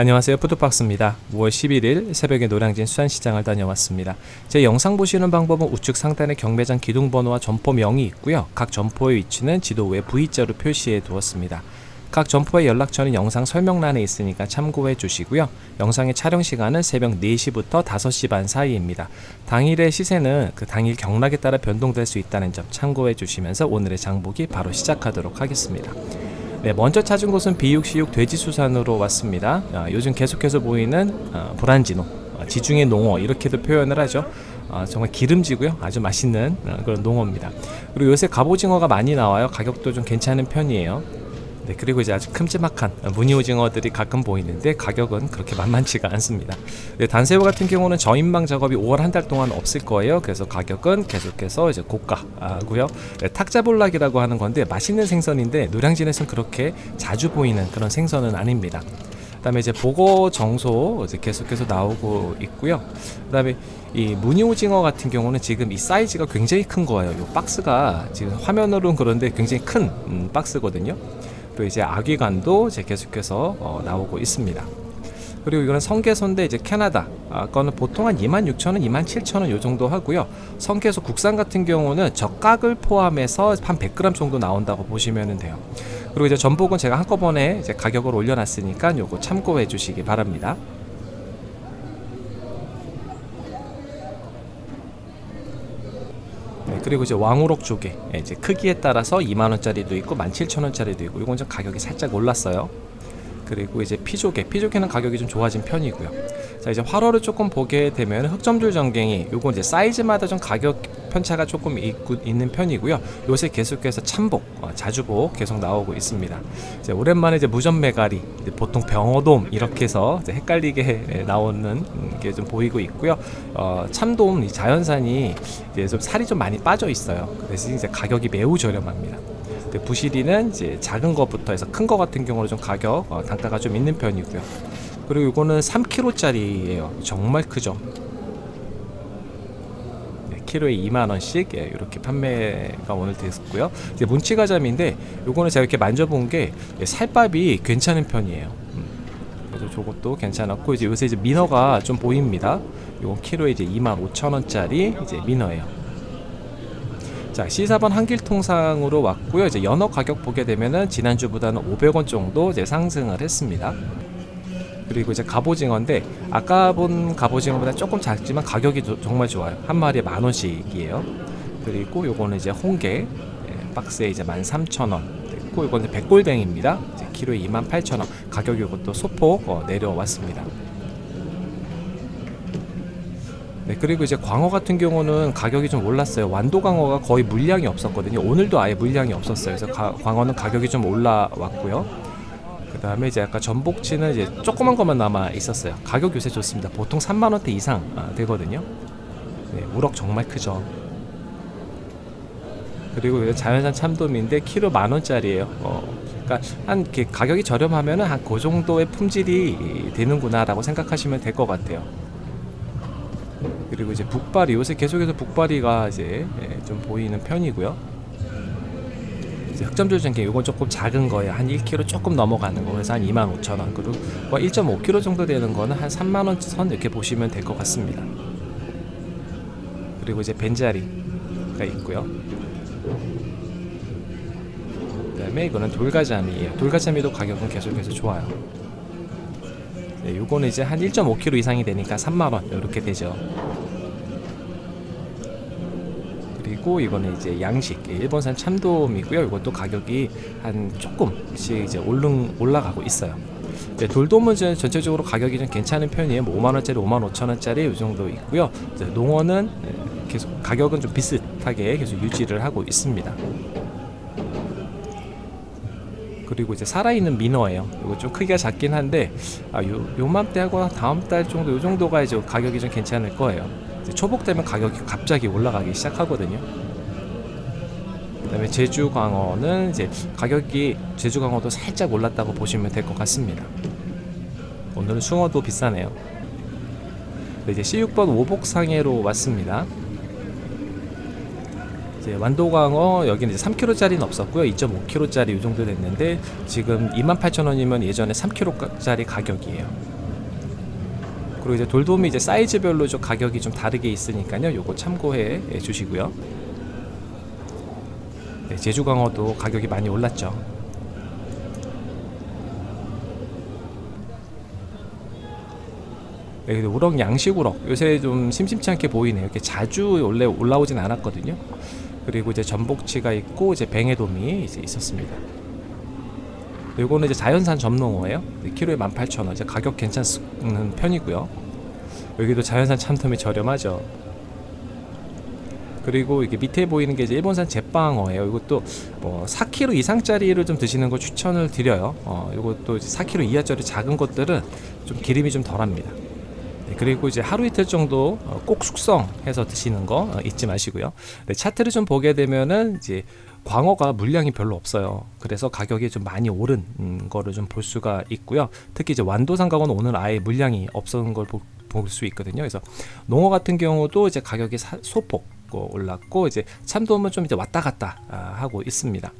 안녕하세요. 푸드박스입니다. 5월 11일 새벽에 노량진 수산시장을 다녀왔습니다. 제 영상 보시는 방법은 우측 상단에 경매장 기둥번호와 점포명이 있고요. 각 점포의 위치는 지도 위에 V자로 표시해 두었습니다. 각 점포의 연락처는 영상 설명란에 있으니까 참고해 주시고요. 영상의 촬영 시간은 새벽 4시부터 5시 반 사이입니다. 당일의 시세는 그 당일 경락에 따라 변동될 수 있다는 점 참고해 주시면서 오늘의 장보기 바로 시작하도록 하겠습니다 네, 먼저 찾은 곳은 비육시육 돼지수산으로 왔습니다. 아, 요즘 계속해서 보이는 어, 브란지노, 어, 지중해 농어 이렇게도 표현을 하죠. 어, 정말 기름지고요. 아주 맛있는 어, 그런 농어입니다. 그리고 요새 갑오징어가 많이 나와요. 가격도 좀 괜찮은 편이에요. 네, 그리고 이제 아주 큼지막한 무늬오징어들이 가끔 보이는데 가격은 그렇게 만만치가 않습니다. 네, 단새우 같은 경우는 저인방 작업이 5월 한 달 동안 없을 거예요. 그래서 가격은 계속해서 이제 고가고요. 네, 탁자볼락이라고 하는 건데 맛있는 생선인데 노량진에서는 그렇게 자주 보이는 그런 생선은 아닙니다. 그 다음에 이제 보고 정소 이제 계속해서 나오고 있고요. 그 다음에 이 무늬오징어 같은 경우는 지금 이 사이즈가 굉장히 큰 거예요. 이 박스가 지금 화면으로는 그런데 굉장히 큰 음, 박스거든요. 또 이제 아기관도 이제 계속해서 어, 나오고 있습니다. 그리고 이거는 성게소인데 이제 캐나다 아, 거는 보통 한 26,000원, 27,000원 요 정도 하고요. 성게소 국산 같은 경우는 젓각을 포함해서 한 100g 정도 나온다고 보시면 돼요. 그리고 이제 전복은 제가 한꺼번에 이제 가격을 올려놨으니까 요거 참고해 주시기 바랍니다. 그리고 이제 왕우럭 조개 예, 이제 크기에 따라서 2만원짜리도 있고 17,000원짜리도 있고 이건 좀 가격이 살짝 올랐어요. 그리고 이제 피조개 피조개는 가격이 좀 좋아진 편이고요. 자 이제 활어를 조금 보게 되면 흑점줄 전갱이 요거 이제 사이즈마다 좀 가격 편차가 조금 있고, 있는 편이고요. 요새 계속해서 참복 어, 자주복 계속 나오고 있습니다. 이제 오랜만에 이제 무전메가리 이제 보통 병어돔 이렇게 해서 헷갈리게 나오는 게 좀 보이고 있고요. 어, 참돔 자연산이 이제 좀 살이 좀 많이 빠져 있어요. 그래서 이제 가격이 매우 저렴합니다. 부시리는 이제 작은 것부터 해서 큰 거 같은 경우는 좀 가격 어, 단가가 좀 있는 편이고요. 그리고 이거는 3kg짜리예요. 정말 크죠. 네, 키로에 2만원씩 예, 이렇게 판매가 오늘 됐고요. 이제 문치가자미인데 요거는 제가 이렇게 만져본 게 예, 살밥이 괜찮은 편이에요. 음, 그래서 저것도 괜찮았고 이제 요새 이제 민어가 좀 보입니다. 요건 키로에 이제 25,000원짜리 이제 민어예요. 자 C4번 한길통상으로 왔고요. 이제 연어 가격 보게 되면은 지난주보다는 500원 정도 이제 상승을 했습니다 그리고 이제 갑오징어인데 아까 본 갑오징어보다 조금 작지만 가격이 조, 정말 좋아요 한 마리에 만 원씩이에요 그리고 요거는 이제 홍게 예, 박스에 이제 13,000원 있고 이거는 백골뱅입니다 이제 키로에 28,000원 가격이 이것도 소폭 어, 내려왔습니다 네, 그리고 이제 광어 같은 경우는 가격이 좀 올랐어요. 완도 광어가 거의 물량이 없었거든요. 오늘도 아예 물량이 없었어요. 그래서 가, 광어는 가격이 좀 올라왔고요. 그 다음에 이제 아까 전복치는 이제 조그만 것만 남아 있었어요. 가격 요새 좋습니다. 보통 3만원대 이상 아, 되거든요. 네, 우럭 정말 크죠. 그리고 자연산 참돔인데 키로 만원짜리예요. 어, 그러니까 한 가격이 저렴하면 한 그 정도의 품질이 되는구나 라고 생각하시면 될 것 같아요. 그리고 이제 북발이 요새 계속해서 북발이가 이제 예, 좀 보이는 편이고요. 전갱 이건 조금 작은 거예요. 한 1kg 조금 넘어가는 거 그래서 한 25,000원 그리고 1.5kg 뭐 정도 되는 거는 한 3만원 선 이렇게 보시면 될 것 같습니다. 그리고 이제 벤자리가 있고요. 그 다음에 이거는 돌가자미예요. 돌가자미도 가격은 계속해서 좋아요. 네, 요거는 이제 한 1.5kg 이상이 되니까 3만원 이렇게 되죠 그리고 이거는 이제 양식 예, 일본산 참돔이고요. 이것도 가격이 한 조금씩 이제 올른, 올라가고 있어요. 네, 돌돔은 전체적으로 가격이 좀 괜찮은 편이에요. 뭐 5만원짜리 5만 5천원짜리 이 정도 있고요. 농어는 네, 계속 가격은 좀 비슷하게 계속 유지를 하고 있습니다. 그리고 이제 살아있는 민어예요. 이거 좀 크기가 작긴 한데 아, 요, 요맘때하고 다음 달 정도 요 정도가 이제 가격이 좀 괜찮을 거예요 초복 되면 가격이 갑자기 올라가기 시작하거든요 그 다음에 제주광어는 이제 가격이 제주광어도 살짝 올랐다고 보시면 될 것 같습니다 오늘은 숭어도 비싸네요 이제 C6번 오복상해로 왔습니다 이제 완도광어 여기는 이제 3kg짜리는 없었고요. 2.5kg짜리 이 정도 됐는데 지금 28,000원이면 예전에 3kg짜리 가격이에요. 그리고 이제 돌돔이 이제 사이즈별로 좀 가격이 좀 다르게 있으니까요. 요거 참고해 주시고요. 네, 제주 광어도 가격이 많이 올랐죠. 네, 우럭 양식 우럭 요새 좀 심심치 않게 보이네요. 이렇게 자주 원래 올라오진 않았거든요. 그리고 이제 전복치가 있고 이제 뱅에돔이 이제 있었습니다. 요거는 이제 자연산 점농어예요. 네, 키로에 18,000원. 이제 가격 괜찮은 편이고요. 여기도 자연산 참돔이 저렴하죠. 그리고 이게 밑에 보이는 게 이제 일본산 제빵어예요. 이것도 뭐 4kg 이상짜리를 좀 드시는 걸 추천을 드려요. 어, 이것도 4kg 이하짜리 작은 것들은 좀 기름이 좀 덜합니다. 네, 그리고 이제 하루 이틀 정도 어, 꼭 숙성해서 드시는 거 어, 잊지 마시고요. 네, 차트를 좀 보게 되면은 이제 광어가 물량이 별로 없어요. 그래서 가격이 좀 많이 오른 음, 거를 좀 볼 수가 있고요. 특히 이제 광어는 오늘 아예 물량이 없었는 걸 볼 수 있거든요. 그래서 농어 같은 경우도 이제 가격이 사, 소폭 어, 올랐고 이제 참돔은 좀 이제 왔다 갔다 아, 하고 있습니다.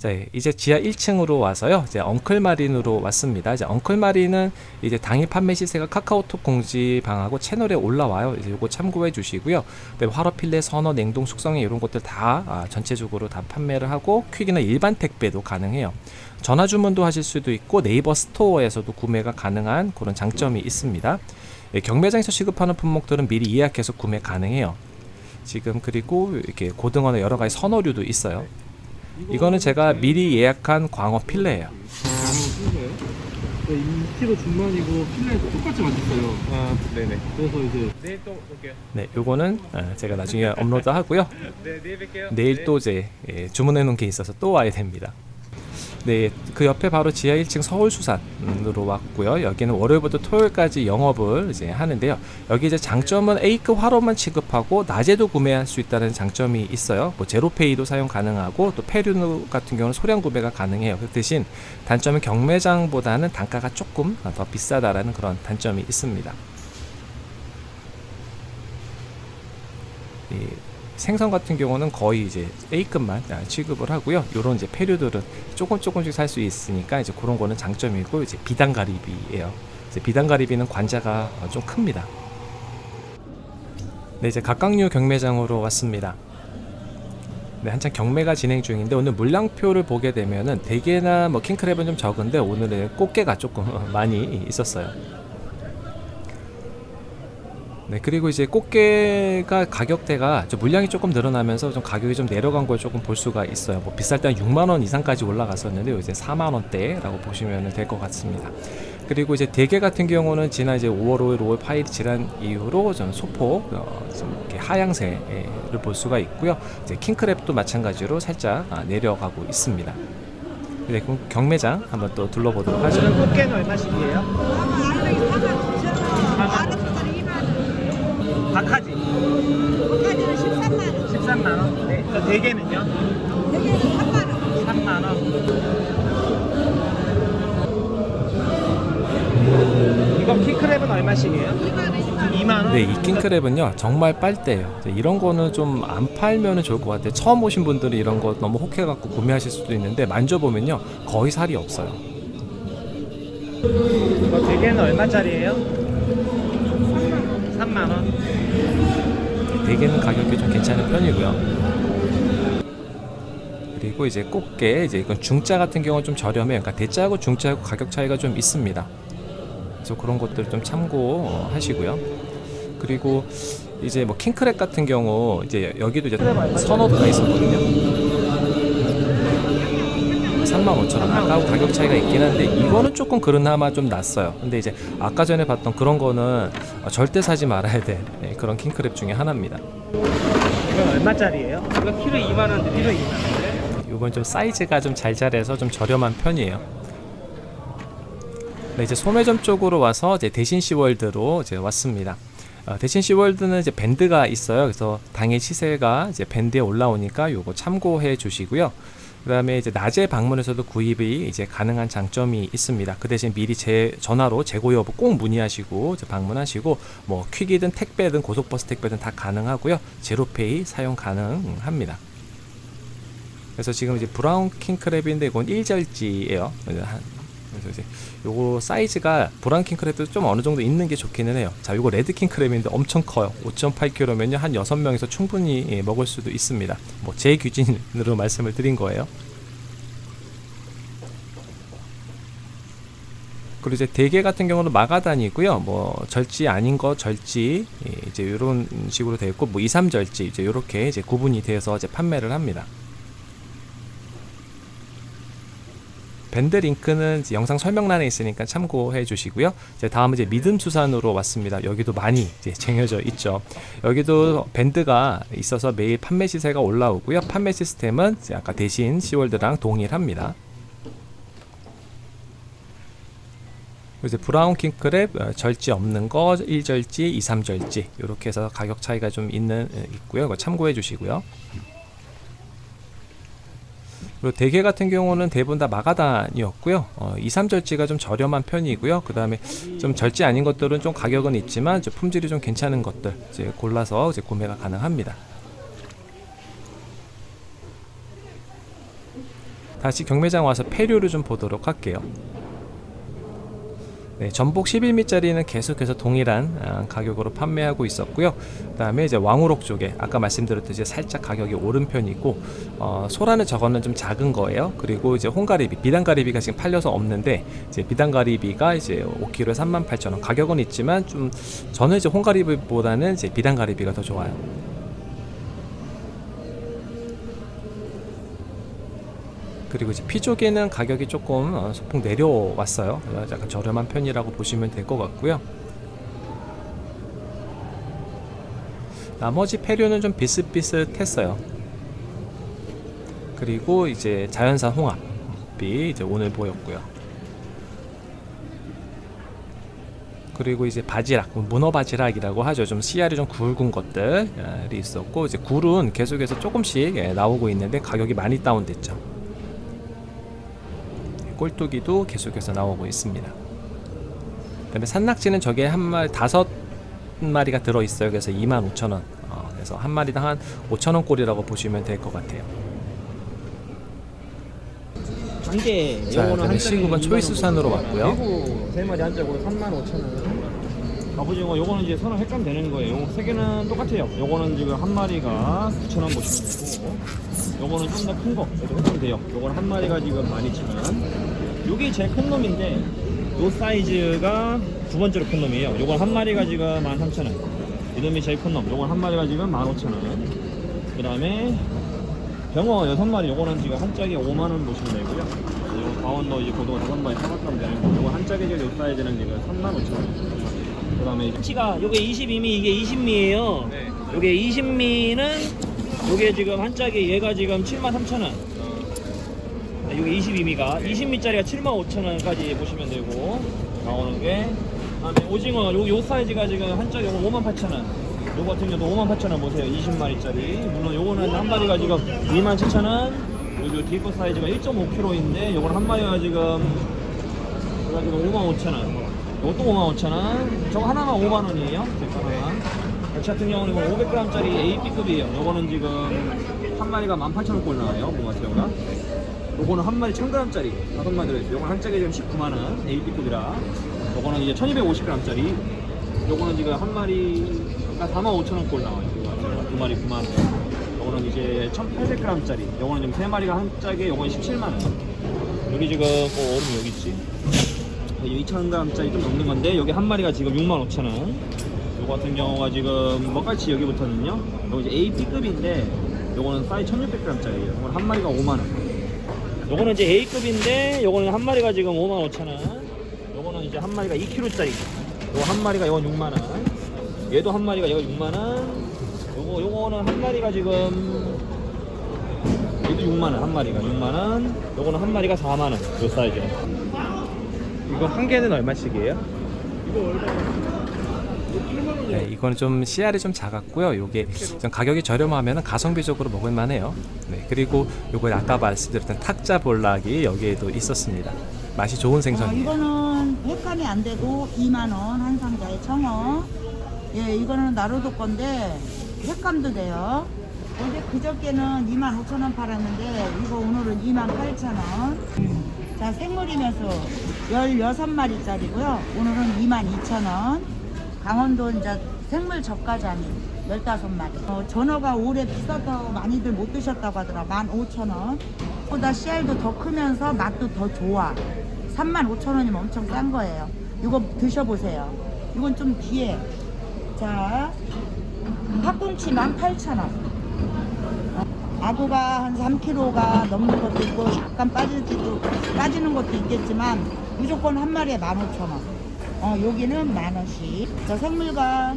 자, 이제 지하 1층으로 와서요. 이제 엉클마린으로 왔습니다. 이제 엉클마린은 이제 당일 판매 시세가 카카오톡 공지방하고 채널에 올라와요. 이제 요거 참고해 주시고요. 화로필레, 선어, 냉동, 숙성에 이런 것들 다 아, 전체적으로 다 판매를 하고 퀵이나 일반 택배도 가능해요. 전화 주문도 하실 수도 있고 네이버 스토어에서도 구매가 가능한 그런 장점이 있습니다. 예, 경매장에서 취급하는 품목들은 미리 예약해서 구매 가능해요. 지금 그리고 이렇게 고등어나 여러 가지 선어류도 있어요. 이거는 제가 미리 예약한 광어 필레예요. 광어 필레요? 네, 2kg 중만이고 필레도 똑같이 맛있어요. 아, 네네. 그래서 이제 내일 또 올게요. 네, 요거는 어, 제가 나중에 업로드 하고요. 네, 내일 뵐게요. 내일 또 이제 예, 주문해 놓은 게 있어서 또 와야 됩니다. 네, 그 옆에 바로 지하 1층 서울수산으로 왔고요. 여기는 월요일부터 토요일까지 영업을 이제 하는데요. 여기 이제 장점은 A급 화로만 취급하고 낮에도 구매할 수 있다는 장점이 있어요. 뭐 제로페이도 사용 가능하고 또 페류 같은 경우는 소량 구매가 가능해요. 그 대신 단점은 경매장보다는 단가가 조금 더 비싸다라는 그런 단점이 있습니다. 이 생선 같은 경우는 거의 이제 A급만 아, 취급을 하고요. 요런 이제 페류들은 조금 조금씩 살 수 있으니까 이제 그런 거는 장점이고 이제 비단가리비예요. 이제 비단가리비는 관자가 어, 좀 큽니다. 네, 이제 각각류 경매장으로 왔습니다. 네, 한창 경매가 진행 중인데 오늘 물량표를 보게 되면은 대게나 뭐 킹크랩은 좀 적은데 오늘은 꽃게가 조금 많이 있었어요. 네 그리고 이제 꽃게가 가격대가 좀 물량이 조금 늘어나면서 좀 가격이 좀 내려간 걸 조금 볼 수가 있어요. 뭐 비쌀 때 한 6만원 이상까지 올라갔었는데 이제 4만원대라고 보시면 될 것 같습니다. 그리고 이제 대게 같은 경우는 지난 이제 5월 5일 5월 8일 지난 이후로 좀 소폭 어, 좀 이렇게 하향세를 볼 수가 있고요. 이제 킹크랩도 마찬가지로 살짝 아, 내려가고 있습니다. 네, 그럼 경매장 한번 또 둘러보도록 하죠. 꽃게는 얼마씩이에요? 박하지 거기는 13만 원. 13만 원. 네. 저 대게는요? 여기 3만 원. 3만 원. 이거 키크랩은 얼마씩이에요? 2만 원, 2만 원. 2만 원. 네, 이 킹크랩은요 정말 빨대예요. 이런 거는 좀 안 팔면은 좋을 것 같아요. 처음 오신 분들이 이런 거 너무 혹해갖고 구매하실 수도 있는데 만져보면요 거의 살이 없어요. 이거 대게는 얼마짜리예요? 3만 원. 대게는 가격이 좀 괜찮은 편이고요. 그리고 이제 꽃게 이제 이건 중짜 같은 경우는 좀 저렴해요. 그러니까 대짜하고 중짜하고 가격 차이가 좀 있습니다. 그래서 그런 것들 좀 참고하시고요. 그리고 이제 뭐 킹크랩 같은 경우 이제 여기도 이제 선어도가 있었거든요. 35,000원 아까하고 가격 차이가 있긴 한데 이거는 조금 그나마 좀 낫어요. 근데 이제 아까 전에 봤던 그런 거는 절대 사지 말아야 돼 네, 그런 킹크랩 중에 하나입니다. 이건 얼마짜리예요? 이거 키로 2만 원. 키로 2만 원. 이건 좀 사이즈가 좀잘 자라서 좀 저렴한 편이에요. 네, 이제 소매점 쪽으로 와서 이제 대신 시월드로 이제 왔습니다. 어, 대신 시월드는 이제 밴드가 있어요. 그래서 당일 시세가 이제 밴드에 올라오니까 요거 참고해 주시고요. 그 다음에 이제 낮에 방문해서도 구입이 이제 가능한 장점이 있습니다. 그 대신 미리 제 전화로 재고 여부 꼭 문의하시고 방문하시고 뭐 퀵이든 택배든 고속버스 택배든 다 가능하고요. 제로페이 사용 가능합니다. 그래서 지금 이제 브라운 킹크랩인데 이건 1절지예요. 그래서 이제 요거 사이즈가 브라운 킹크랩도 좀 어느 정도 있는 게 좋기는 해요. 자, 요거 레드 킹크랩인데 엄청 커요. 5.8kg면요. 한 6명에서 충분히 예, 먹을 수도 있습니다. 뭐 제 기준으로 말씀을 드린 거예요. 그리고 이제 대게 같은 경우는 마가단이고요. 뭐 절지 아닌 거 절지 예, 이제 이런 식으로 되어 있고 뭐 2, 3절지 이제 이렇게 이제 구분이 되어서 이제 판매를 합니다. 밴드 링크는 영상 설명란에 있으니까 참고해 주시고요. 이제 다음은 이제 믿음 수산으로 왔습니다. 여기도 많이 이제 쟁여져 있죠. 여기도 밴드가 있어서 매일 판매 시세가 올라오고요. 판매 시스템은 아까 대신 시월드랑 동일합니다. 이제 브라운 킹크랩 어, 절지 없는 거 1절지, 2, 3절지 이렇게 해서 가격 차이가 좀 있는 어, 있고요. 참고해 주시고요. 그리고 대게 같은 경우는 대부분 다 마가단이었고요. 어, 2, 3절지가 좀 저렴한 편이고요. 그 다음에 좀 절지 아닌 것들은 좀 가격은 있지만 좀 품질이 좀 괜찮은 것들 이제 골라서 이제 구매가 가능합니다. 다시 경매장 와서 폐류를 좀 보도록 할게요. 네, 전복 11미짜리는 계속해서 동일한 아, 가격으로 판매하고 있었고요. 그 다음에 이제 왕우럭 쪽에 아까 말씀드렸듯이 살짝 가격이 오른 편이고 어, 소라는 저거는 좀 작은 거예요. 그리고 이제 홍가리비, 비단가리비가 지금 팔려서 없는데 이제 비단가리비가 이제 5kg에 38,000원. 가격은 있지만 좀 저는 이제 홍가리비보다는 이제 비단가리비가 더 좋아요. 그리고 이제 피조개는 가격이 조금 어, 소폭 내려왔어요. 약간 저렴한 편이라고 보시면 될 것 같고요. 나머지 폐류는 좀 비슷비슷했어요. 그리고 이제 자연산 홍합이 이제 오늘 보였고요. 그리고 이제 바지락, 뭐 문어 바지락이라고 하죠. 좀 씨알이 좀 굵은 것들이 있었고 이제 굴은 계속해서 조금씩 예, 나오고 있는데 가격이 많이 다운됐죠. 꼴뚜기도 계속해서 나오고 있습니다. 그 다음에 산낙지는 저게 한 마리 다섯 마리가 들어 있어요. 그래서 25,000원. 어, 그래서 한 마리당 한 5,000원 꼴이라고 보시면 될 것 같아요. 단계 자, 요거는 그다음에 한 시국은 짝에 초이스 2만 원 산으로 정도 왔고요. 세 마리 한 짝으로 35,000원. 갑오징어 요거는 이제 선을 획감 되는 거예요. 요세 개는 똑같아요. 요거는 지금 한 마리가 9,000원 보시면 되고 요거는 좀 더 큰 거. 얘도 획감 돼요. 요거는 한 마리가 지금 12,000원. 요게 제일 큰 놈인데 요 사이즈가 두 번째로 큰 놈이에요. 요건 한 마리가 지금 13,000원. 이놈이 제일 큰 놈. 요건 한 마리가 지금 15,000원. 그 다음에 병어 여섯 마리 요거는 지금 한 짝에 5만 원 보시면 되고요. 요 강원도 이제 고등어 다섯 마리 사박하면 되는 거. 요거 한 짝에 지금 요 사이즈는 지금 3만 5천 원. 그 다음에 참치가 요게 22미 이게 20미예요. 요게 20미는 요게 지금 한 짝에 얘가 지금 7만 3천 원. 요게 22미가 20미짜리가 7만 5천 원까지 보시면 되고 나오는 게 그다음에 오징어 요, 요 사이즈가 지금 한 짝에 5만 8천 원. 요거 같은 경우도 5만 8천 원 보세요. 20마리짜리. 물론 요거는 한 마리가 지금 2만 7천 원. 요 뒤에 거 사이즈가 1.5kg인데 요거는 한 마리가 지금 요거 지금 5만 5천 원. 요것도 5만 5천 원. 저거 하나만 5만 원이에요. 제거 하나만. 멸치 같은 경우는 이거 500g짜리 AB급이에요. 요거는 지금 한 마리가 18,000원 꼴 나와요. 모가새우가. 요거는 한 마리 1000g짜리 다섯 마리 들어있어요. 요거는 한 짝에 지금 19만원 AB급이라. 요거는 이제 1250g짜리. 요거는 지금 한 마리가 45,000원 꼴 나와요. 요거 두 마리 9만원. 요거는 이제 1800g짜리. 요거는 지금 세 마리가 한 짝에 요거는 17만원. 여기 지금 뭐 얼음 여기 있지. 2,000g짜리 좀 넘는 건데 여기 한 마리가 지금 65,000원. 요거 같은 경우가 지금 먹갈치 여기부터는요. 요거 이제 AP급인데 요거는 사이즈 1,600g짜리예요. 요거는 한 마리가 5만 원. 요거는 이제 A급인데 요거는 한 마리가 지금 5만 5천 원. 요거는 이제 한 마리가 2kg짜리. 요거 한 마리가 요건 6만 원. 얘도 한 마리가 얘가 6만 원. 요거 요거는 한 마리가 지금 얘도 6만 원. 한 마리가 6만 원. 요거는 한 마리가 4만 원. 요 사이즈. 이거 한 개는 얼마씩이에요? 네, 이거는 좀 씨알이 좀 작았고요. 요게 좀 가격이 저렴하면 가성비적으로 먹을 만해요. 네, 그리고 요거 아까 말씀드렸던 탁자 볼락이 여기에도 있었습니다. 맛이 좋은 어, 생선이에요. 이거는 횟감이 안 되고 2만 원 한 상자에 청어. 예, 이거는 나루도 건데 횟감도 돼요. 어제 그저께는 25,000원 팔았는데 이거 오늘은 28,000원. 자 생물이면서 16마리짜리고요. 오늘은 22,000원. 강원도 이제 생물 저가자미 15마리. 어, 전어가 올해 비싸다고 많이들 못 드셨다고 하더라. 15,000원. 보다 씨알도 더 크면서 맛도 더 좋아. 35,000원이면 엄청 싼 거예요. 이거 드셔보세요. 이건 좀 귀해. 자, 팥꿈치 18,000원. 아구가 한 3kg가 넘는 것도 있고 약간 빠지지도 빠지는 것도 있겠지만 무조건 한 마리에 15,000원. 어, 여기는 만 원씩. 저 생물가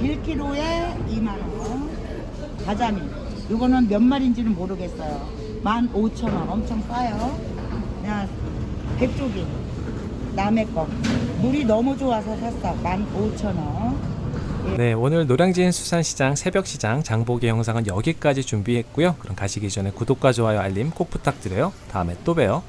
1kg에 2만 원. 가자미. 이거는 몇 마리인지는 모르겠어요. 15,000원. 엄청 싸요. 그냥 백조기. 남의 거. 물이 너무 좋아서 샀어. 15,000원. 네, 오늘 노량진 수산시장 새벽시장 장보기 영상은 여기까지 준비했고요. 그럼 가시기 전에 구독과 좋아요 알림 꼭 부탁드려요. 다음에 또 봬요.